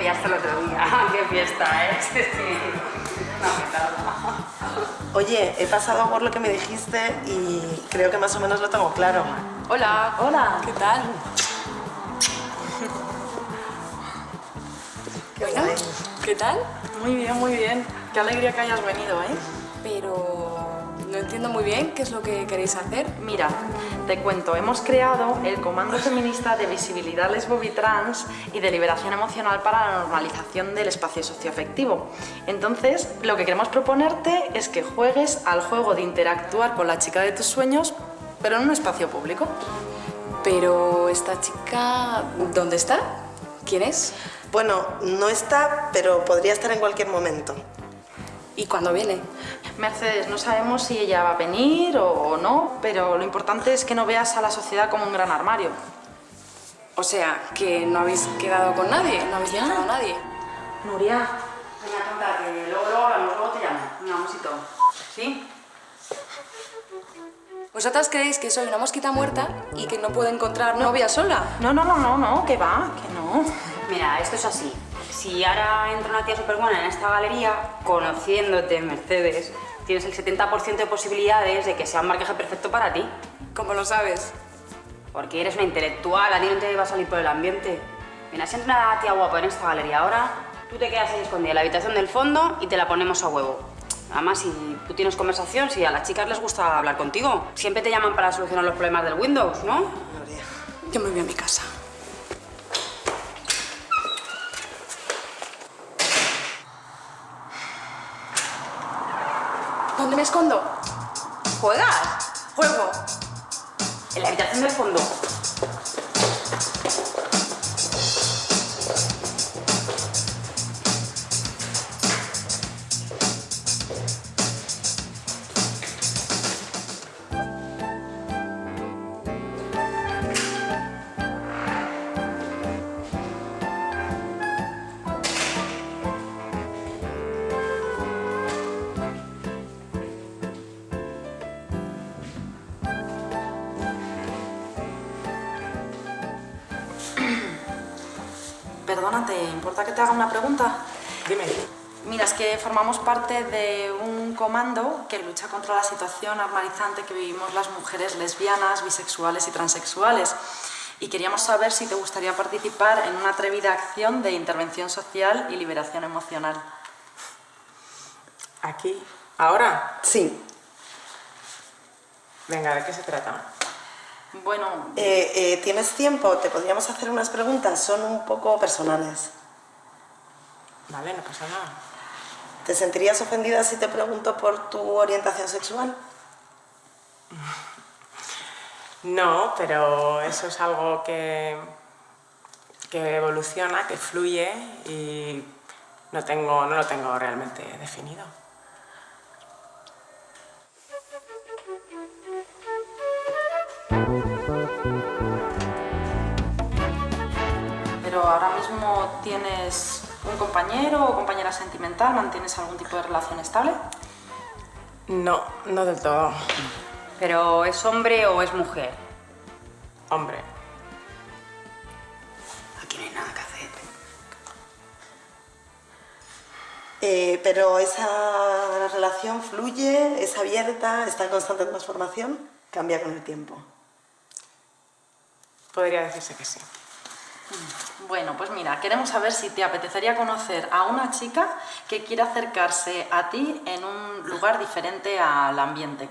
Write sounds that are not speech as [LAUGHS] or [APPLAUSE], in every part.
pillaste el otro día. [LAUGHS] ¡Qué fiesta, eh! [LAUGHS] Sí, sí. No, qué tal. Oye, he pasado por lo que me dijiste y creo que más o menos lo tengo claro. Hola. Hola. ¿Qué tal? ¿Qué Bueno. ¿Qué tal? Muy bien, muy bien. Qué alegría que hayas venido, ¿eh? Pero no entiendo muy bien qué es lo que queréis hacer. Mira, te cuento, hemos creado el Comando Feminista de Visibilidad Lesbo-Trans y de Liberación Emocional para la Normalización del Espacio Socioafectivo. Entonces, lo que queremos proponerte es que juegues al juego de interactuar con la chica de tus sueños, pero en un espacio público. Pero esta chica, ¿dónde está? ¿Quién es? Bueno, no está, pero podría estar en cualquier momento. ¿Y cuándo viene? Mercedes, no sabemos si ella va a venir o no, pero lo importante es que no veas a la sociedad como un gran armario. O sea, que no habéis quedado con nadie, no habéis dejado a nadie. Nuria, Venga, tonta, que luego, luego hablamos, luego te llamo. Venga, un besito. ¿Sí? ¿Vosotras creéis que soy una mosquita muerta y que no puedo encontrar novia sola? no, no, no, no, no, que va, que no. Mira, esto es así. Si ahora entra una tía súper buena en esta galería, conociéndote, Mercedes, tienes el 70% de posibilidades de que sea un marcaje perfecto para ti. ¿Cómo lo sabes? Porque eres una intelectual, a ti no te va a salir por el ambiente. Mira, si entra una tía guapa en esta galería ahora, tú te quedas ahí escondida en la habitación del fondo y te la ponemos a huevo. Además, si tú tienes conversación, si a las chicas les gusta hablar contigo, siempre te llaman para solucionar los problemas del Windows, ¿no? Nuria. Yo me voy a mi casa. ¿Dónde me escondo? ¿Juegas? Juego. En la habitación del fondo. Perdona, ¿te importa que te haga una pregunta? Dime. Mira, es que formamos parte de un comando que lucha contra la situación normalizante que vivimos las mujeres lesbianas, bisexuales y transexuales. Y queríamos saber si te gustaría participar en una atrevida acción de intervención social y liberación emocional. ¿Aquí? ¿Ahora? Sí. Venga, ¿de qué se trata? Bueno, Eh, eh, ¿Tienes tiempo? Te podríamos hacer unas preguntas. Son un poco personales. Vale, no pasa nada. ¿Te sentirías ofendida si te pregunto por tu orientación sexual? No, pero eso es algo que, que evoluciona, que fluye y no, tengo, no lo tengo realmente definido. Pero ahora mismo tienes un compañero o compañera sentimental, ¿mantienes algún tipo de relación estable? No, no del todo. ¿Pero es hombre o es mujer? Hombre, Aquí no hay nada que hacer. Eh, pero esa relación fluye, es abierta, está en constante transformación, cambia con el tiempo. Podría decirse que sí. Bueno, pues mira, queremos saber si te apetecería conocer a una chica que quiera acercarse a ti en un lugar diferente al ambiente,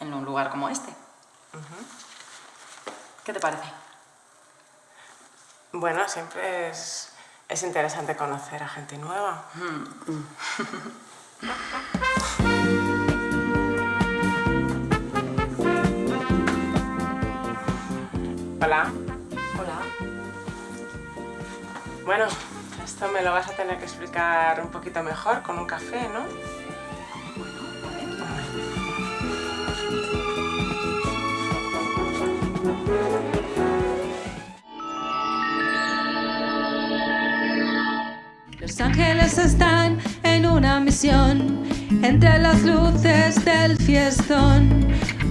en un lugar como este. ¿Qué te parece? Bueno, siempre es, es interesante conocer a gente nueva. [LAUGHS] Hola. Hola. Bueno, esto me lo vas a tener que explicar un poquito mejor con un café, ¿no? Los ángeles están en una misión entre las luces del fiestón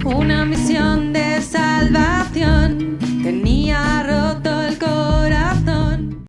una misión de salvación. Tenía roto el corazón.